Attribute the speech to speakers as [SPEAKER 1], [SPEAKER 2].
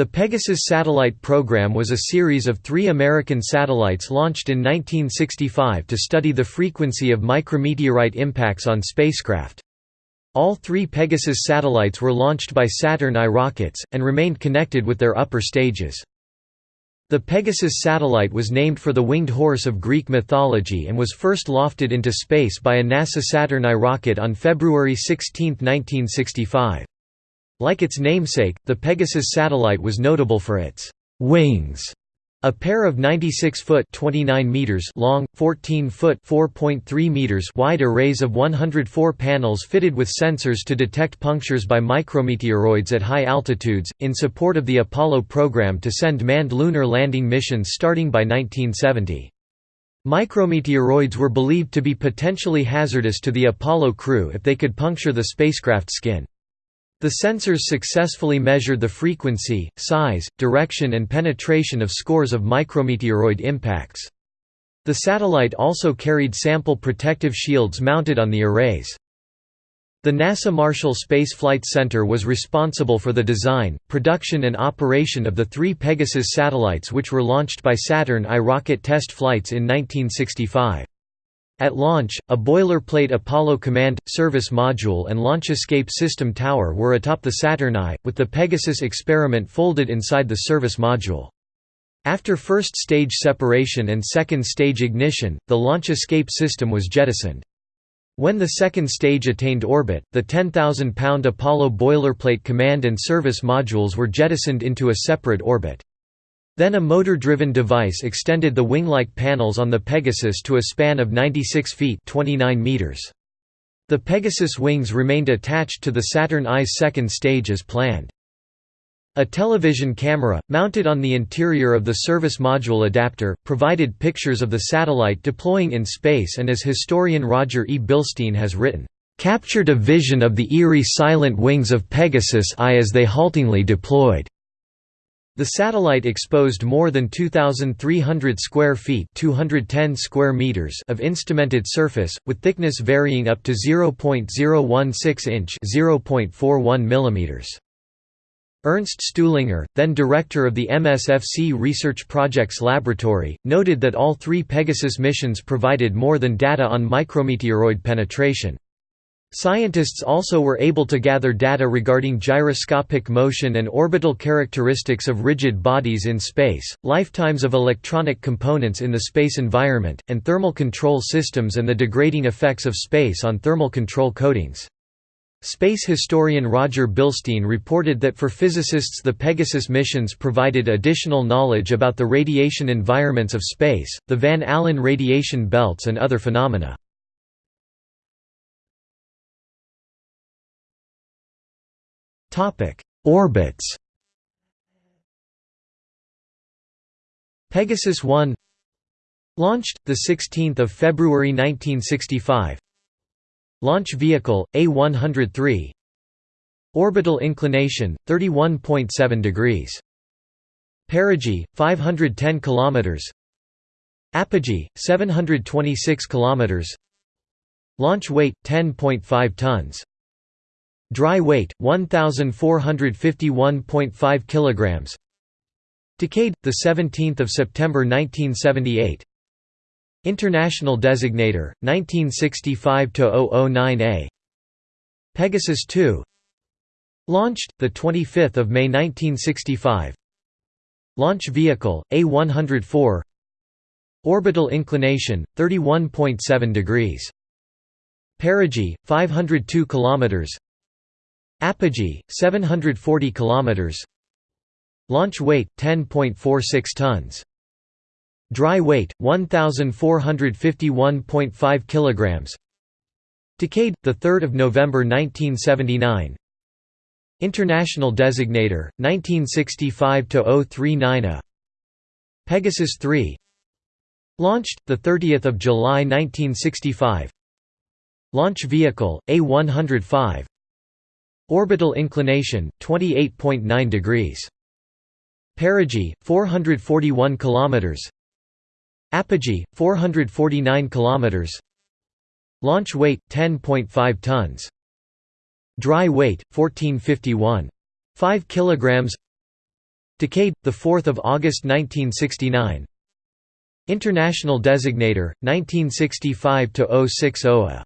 [SPEAKER 1] The Pegasus satellite program was a series of three American satellites launched in 1965 to study the frequency of micrometeorite impacts on spacecraft. All three Pegasus satellites were launched by Saturn I rockets, and remained connected with their upper stages. The Pegasus satellite was named for the winged horse of Greek mythology and was first lofted into space by a NASA Saturn I rocket on February 16, 1965. Like its namesake, the Pegasus satellite was notable for its wings, a pair of 96-foot (29 meters) long, 14-foot (4.3 meters) wide arrays of 104 panels fitted with sensors to detect punctures by micrometeoroids at high altitudes, in support of the Apollo program to send manned lunar landing missions starting by 1970. Micrometeoroids were believed to be potentially hazardous to the Apollo crew if they could puncture the spacecraft skin. The sensors successfully measured the frequency, size, direction and penetration of scores of micrometeoroid impacts. The satellite also carried sample protective shields mounted on the arrays. The NASA Marshall Space Flight Center was responsible for the design, production and operation of the three Pegasus satellites which were launched by Saturn I rocket test flights in 1965. At launch, a boilerplate Apollo Command – Service Module and Launch Escape System tower were atop the Saturn I, with the Pegasus experiment folded inside the service module. After first stage separation and second stage ignition, the launch escape system was jettisoned. When the second stage attained orbit, the 10,000-pound Apollo boilerplate command and service modules were jettisoned into a separate orbit. Then a motor-driven device extended the wing-like panels on the Pegasus to a span of 96 feet 29 meters. The Pegasus wings remained attached to the Saturn I's second stage as planned. A television camera, mounted on the interior of the service module adapter, provided pictures of the satellite deploying in space and as historian Roger E. Bilstein has written, "...captured a vision of the eerie silent wings of Pegasus I as they haltingly deployed." The satellite exposed more than 2,300 square feet 210 square meters of instrumented surface, with thickness varying up to 0.016 inch 0.41 millimeters. Ernst Stuhlinger, then director of the MSFC Research Projects Laboratory, noted that all three Pegasus missions provided more than data on micrometeoroid penetration. Scientists also were able to gather data regarding gyroscopic motion and orbital characteristics of rigid bodies in space, lifetimes of electronic components in the space environment, and thermal control systems and the degrading effects of space on thermal control coatings. Space historian Roger Bilstein reported that for physicists the Pegasus missions provided additional knowledge about the radiation environments of space, the Van Allen radiation belts and other phenomena. Topic: Orbits. Pegasus 1 Launched the 16th of February 1965. Launch vehicle A103. Orbital inclination 31.7 degrees. Perigee 510 kilometers. Apogee 726 kilometers. Launch weight 10.5 tons. Dry weight 1451.5 kilograms. Decade the 17th of September 1978. International designator 1965 009A. Pegasus 2 Launched the 25th of May 1965. Launch vehicle A104 Orbital inclination 31.7 degrees Perigee 502 kilometers Apogee 740 kilometers. Launch weight 10.46 tons. Dry weight 1451.5 kilograms. Decade the 3rd of November 1979 International designator 1965 039 A Pegasus 3 Launched the 30th of July 1965 Launch vehicle A105 Orbital inclination 28.9 degrees. Perigee 441 kilometers. Apogee 449 kilometers. Launch weight 10.5 tons. Dry weight 1451 5 kilograms. Decade, 4 August 1969 International Designator, 1965–060